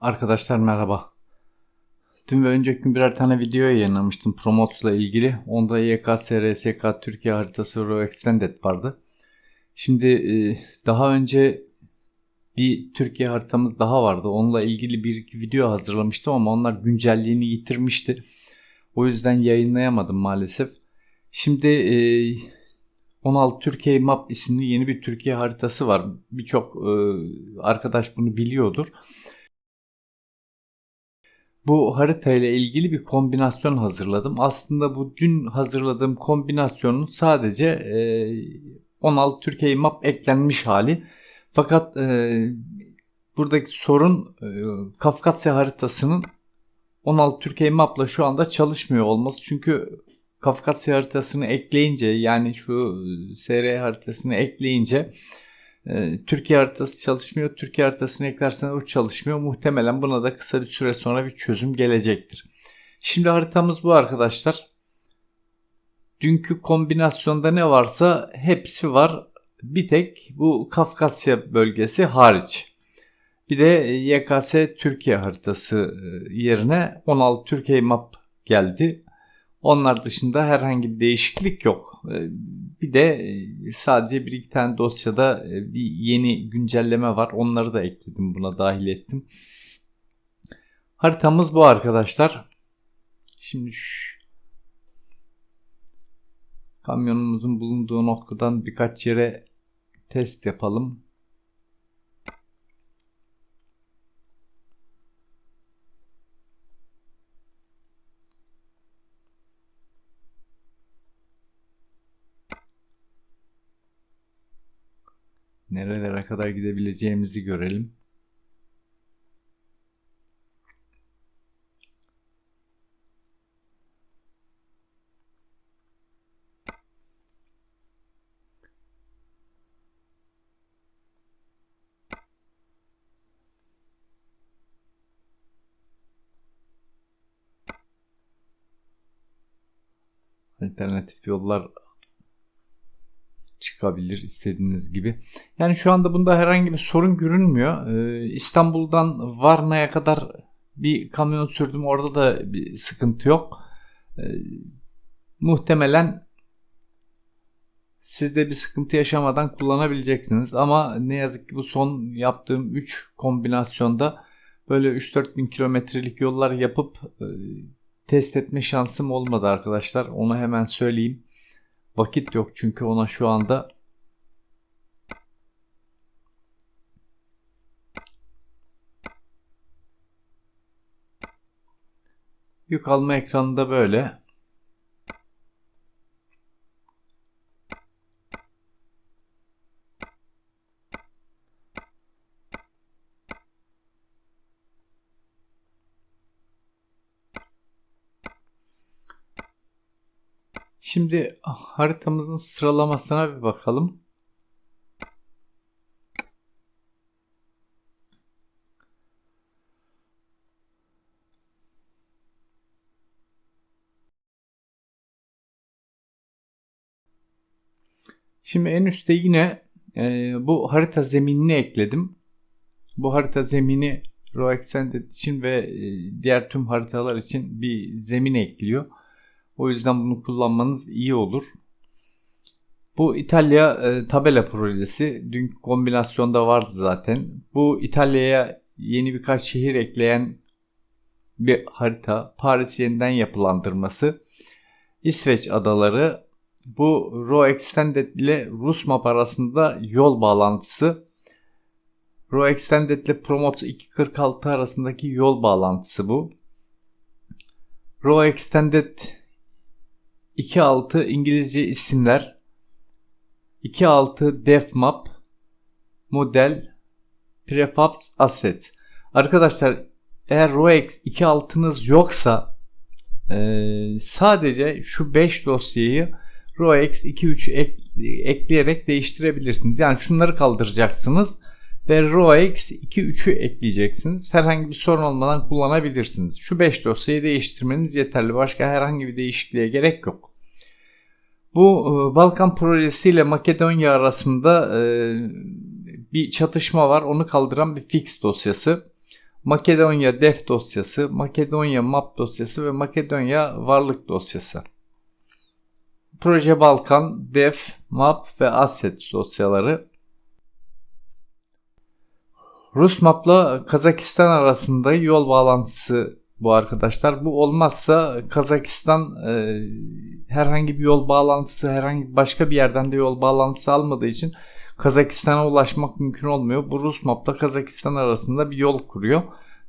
Arkadaşlar merhaba. Dün ve önceki gün birer tane video yayınlamıştım Promotes'la ilgili. Onda YKS, RSK, Türkiye haritası Raw Extended vardı. Şimdi e, daha önce bir Türkiye haritamız daha vardı. Onunla ilgili bir iki video hazırlamıştım ama onlar güncelliğini yitirmişti. O yüzden yayınlayamadım maalesef. Şimdi 16 e, Türkiye Map isimli yeni bir Türkiye haritası var. Birçok e, arkadaş bunu biliyordur bu harita ile ilgili bir kombinasyon hazırladım. Aslında bu dün hazırladığım kombinasyonun sadece e, 16 Türkiye map eklenmiş hali. Fakat e, buradaki sorun e, Kafkasya haritasının 16 Türkiye mapla şu anda çalışmıyor olması. Çünkü Kafkasya haritasını ekleyince yani şu SR haritasını ekleyince Türkiye haritası çalışmıyor. Türkiye haritasını eklersen o çalışmıyor. Muhtemelen buna da kısa bir süre sonra bir çözüm gelecektir. Şimdi haritamız bu arkadaşlar. Dünkü kombinasyonda ne varsa hepsi var. Bir tek bu Kafkasya bölgesi hariç. Bir de YKS Türkiye haritası e, yerine 16 Türkiye map geldi. Onlar dışında herhangi bir değişiklik yok. Ee, bir de e, sadece bir iki tane dosyada e, bir yeni güncelleme var. Onları da ekledim buna dahil ettim. Haritamız bu arkadaşlar. Şimdi şu kamyonumuzun bulunduğu noktadan birkaç yere test yapalım. Nerelere kadar gidebileceğimizi görelim. alternatif yollar çıkabilir istediğiniz gibi. Yani şu anda bunda herhangi bir sorun görünmüyor. Ee, İstanbul'dan Varna'ya kadar bir kamyon sürdüm. Orada da bir sıkıntı yok. Ee, muhtemelen siz de bir sıkıntı yaşamadan kullanabileceksiniz. Ama ne yazık ki bu son yaptığım 3 kombinasyonda böyle 3-4 bin kilometrelik yollar yapıp e, test etme şansım olmadı arkadaşlar. Onu hemen söyleyeyim. Vakit yok çünkü ona şu anda. Yük alma ekranında böyle. Şimdi haritamızın sıralamasına bir bakalım. Şimdi en üstte yine e, bu harita zeminini ekledim. Bu harita zemini Extended için ve e, diğer tüm haritalar için bir zemin ekliyor. O yüzden bunu kullanmanız iyi olur. Bu İtalya e, tabela projesi. Dünkü kombinasyonda vardı zaten. Bu İtalya'ya yeni birkaç şehir ekleyen bir harita. Paris yeniden yapılandırması. İsveç adaları. Bu Raw Extended ile Rus map arasında yol bağlantısı. Raw Extended ile Promote 246 arasındaki yol bağlantısı bu. Raw Extended 2.6 İngilizce isimler 2.6 def map model prefabs asset arkadaşlar eğer ROEX 2.6'nız yoksa e, sadece şu 5 dosyayı ROEX 2.3 ek, ekleyerek değiştirebilirsiniz. Yani şunları kaldıracaksınız ve ROEX 2.3'ü ekleyeceksiniz. Herhangi bir sorun olmadan kullanabilirsiniz. Şu 5 dosyayı değiştirmeniz yeterli. Başka herhangi bir değişikliğe gerek yok. Bu e, Balkan projesi ile Makedonya arasında e, bir çatışma var. Onu kaldıran bir fix dosyası. Makedonya def dosyası, Makedonya map dosyası ve Makedonya varlık dosyası. Proje Balkan, def, map ve asset dosyaları. Rus mapla Kazakistan arasında yol bağlantısı bu arkadaşlar. Bu olmazsa Kazakistan e, herhangi bir yol bağlantısı, herhangi başka bir yerden de yol bağlantısı almadığı için Kazakistan'a ulaşmak mümkün olmuyor. Bu Rus mapla Kazakistan arasında bir yol kuruyor.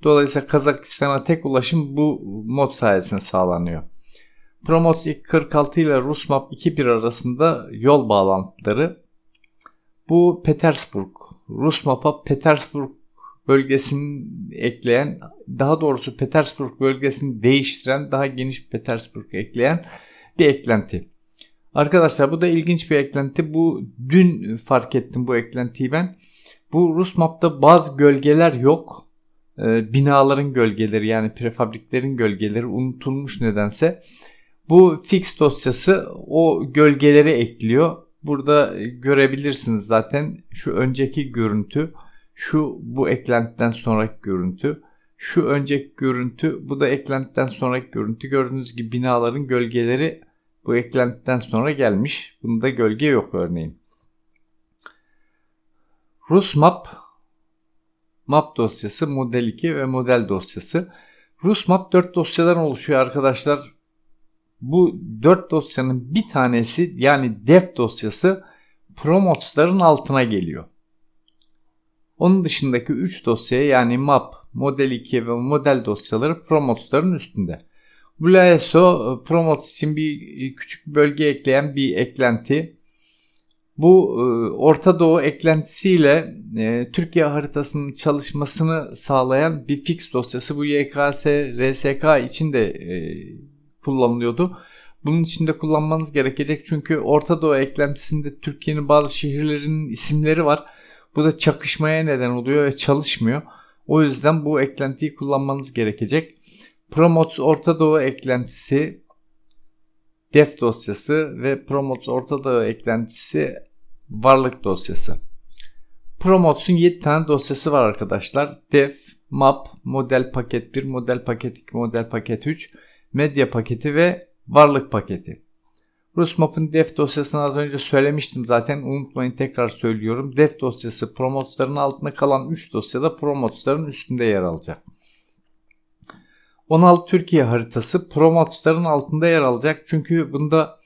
Dolayısıyla Kazakistan'a tek ulaşım bu mod sayesinde sağlanıyor. Promot 46 ile Rus map 2.1 arasında yol bağlantıları. Bu Petersburg. Rus mapa Petersburg bölgesini ekleyen, daha doğrusu Petersburg bölgesini değiştiren, daha geniş Petersburg ekleyen bir eklenti. Arkadaşlar bu da ilginç bir eklenti. Bu dün fark ettim bu eklentiyi ben. Bu Rus map'ta bazı gölgeler yok. Ee, binaların gölgeleri yani prefabriklerin gölgeleri unutulmuş nedense. Bu fix dosyası o gölgeleri ekliyor. Burada görebilirsiniz zaten şu önceki görüntü, şu bu eklentiden sonraki görüntü, şu önceki görüntü, bu da eklentiden sonraki görüntü. Gördüğünüz gibi binaların gölgeleri bu eklentiden sonra gelmiş. Bunda gölge yok örneğin. Rus map map dosyası, model 2 ve model dosyası. Rus map 4 dosyadan oluşuyor arkadaşlar. Bu 4 dosyanın bir tanesi yani dev dosyası promotsların altına geliyor. Onun dışındaki 3 dosya yani map, model 2 ve model dosyaları promotsların üstünde. Blaeso Promotes için bir küçük bölge ekleyen bir eklenti. Bu e, Orta Doğu eklentisiyle e, Türkiye haritasının çalışmasını sağlayan bir fix dosyası. Bu YKS, RSK için de e, kullanılıyordu. Bunun için de kullanmanız gerekecek çünkü Orta Doğu eklentisinde Türkiye'nin bazı şehirlerinin isimleri var. Bu da çakışmaya neden oluyor ve çalışmıyor. O yüzden bu eklentiyi kullanmanız gerekecek. Promote Orta Doğu eklentisi def dosyası ve Promote Orta Doğu eklentisi varlık dosyası. Promotes'un 7 tane dosyası var arkadaşlar. Def, Map, Model Paket 1, Model Paket 2, Model Paket 3, Medya paketi ve Varlık paketi. RusMap'ın def dosyasını az önce söylemiştim zaten unutmayın tekrar söylüyorum. Def dosyası promotların altında kalan 3 dosyada promotların üstünde yer alacak. 16 Türkiye haritası promotların altında yer alacak. Çünkü bunda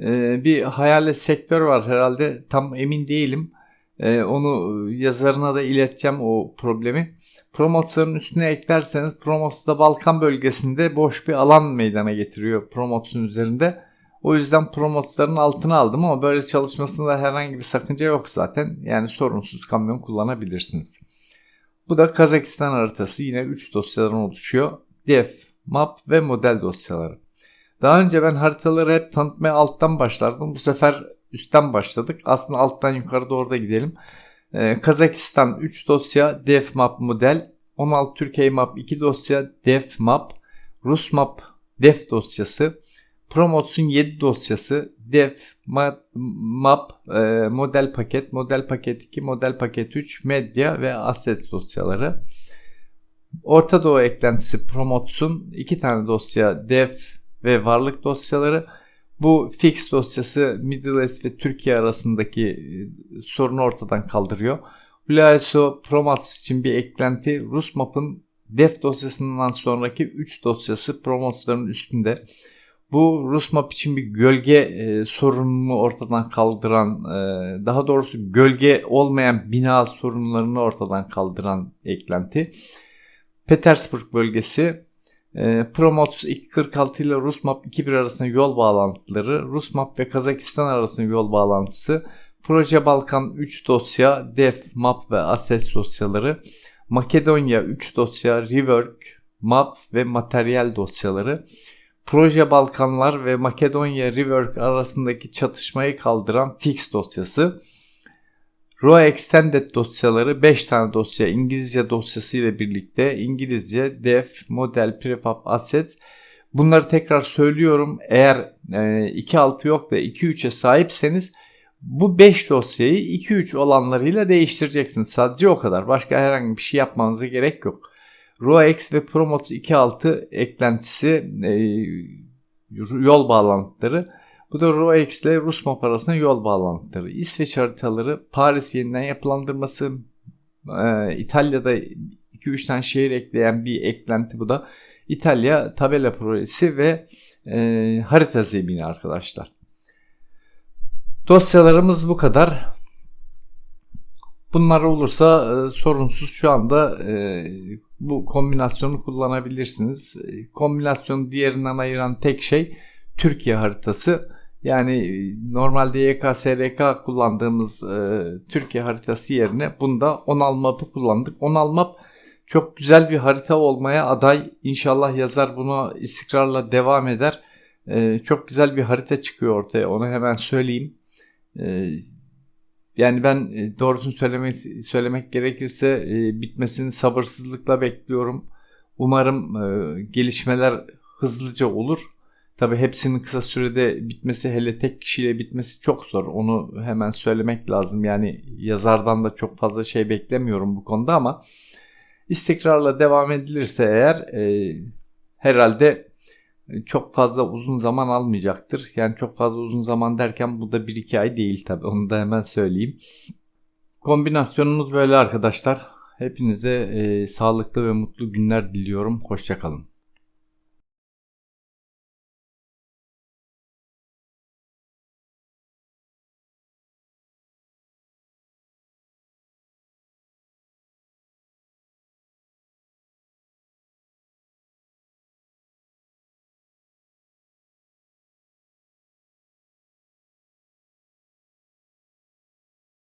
e, bir hayalet sektör var herhalde tam emin değilim. E, onu yazarına da ileteceğim o problemi. Promotların üstüne eklerseniz Promots da Balkan bölgesinde boş bir alan meydana getiriyor Promots'un üzerinde. O yüzden Promotsların altına aldım ama böyle çalışmasında herhangi bir sakınca yok zaten. Yani sorunsuz kamyon kullanabilirsiniz. Bu da Kazakistan haritası yine 3 dosyadan oluşuyor def, map ve model dosyaları. Daha önce ben haritaları hep tanıtmaya alttan başlardım. Bu sefer üstten başladık. Aslında alttan yukarı doğru da gidelim. Ee, Kazakistan 3 dosya def map model. 16 Türkiye map 2 dosya def map. Rus map def dosyası. Promots'un 7 dosyası def map, map e, model paket, model paket 2, model paket 3, medya ve asset dosyaları. Orta Doğu eklentisi Promotes'un iki tane dosya def ve varlık dosyaları. Bu fix dosyası Middle East ve Türkiye arasındaki e, sorunu ortadan kaldırıyor. Hulaso Promotes için bir eklenti Rus map'ın def dosyasından sonraki 3 dosyası Promotes'ların üstünde. Bu Rus map için bir gölge e, sorununu ortadan kaldıran, e, daha doğrusu gölge olmayan bina sorunlarını ortadan kaldıran eklenti. Petersburg bölgesi e, Promots 246 ile Rusmap 21 arasında yol bağlantıları, Rusmap ve Kazakistan arasında yol bağlantısı, Proje Balkan 3 dosya, Def, Map ve Access dosyaları, Makedonya 3 dosya, Rework, Map ve Materyal dosyaları, Proje Balkanlar ve Makedonya Rework arasındaki çatışmayı kaldıran Fix dosyası, Raw Extended dosyaları 5 tane dosya İngilizce dosyası ile birlikte İngilizce def, model, prefab, asset bunları tekrar söylüyorum. Eğer e, 2.6 yok da 2.3'e sahipseniz bu 5 dosyayı 2.3 olanlarıyla değiştireceksiniz. Sadece o kadar. Başka herhangi bir şey yapmanıza gerek yok. ROX ve Promote 2.6 eklentisi e, yol bağlantıları. Bu da ROX ile Rus map arasında yol bağlantıları. İsveç haritaları, Paris yeniden yapılandırması, e, İtalya'da 2-3 tane şehir ekleyen bir eklenti bu da. İtalya tabela projesi ve e, harita zemini arkadaşlar. Dosyalarımız bu kadar. Bunlar olursa e, sorunsuz şu anda e, bu kombinasyonu kullanabilirsiniz. E, kombinasyonu diğerinden ayıran tek şey Türkiye haritası. Yani e, normalde YKSRK kullandığımız e, Türkiye haritası yerine bunda Onal Map'ı kullandık. Onal Map çok güzel bir harita olmaya aday. İnşallah yazar buna istikrarla devam eder. E, çok güzel bir harita çıkıyor ortaya. Onu hemen söyleyeyim. E, yani ben e, doğrusunu söylemek söylemek gerekirse e, bitmesini sabırsızlıkla bekliyorum. Umarım e, gelişmeler hızlıca olur. Tabi hepsinin kısa sürede bitmesi hele tek kişiyle bitmesi çok zor. Onu hemen söylemek lazım. Yani yazardan da çok fazla şey beklemiyorum bu konuda ama istikrarla devam edilirse eğer e, herhalde çok fazla uzun zaman almayacaktır. Yani çok fazla uzun zaman derken bu da 1-2 ay değil tabi onu da hemen söyleyeyim. Kombinasyonumuz böyle arkadaşlar. Hepinize e, sağlıklı ve mutlu günler diliyorum. Hoşçakalın.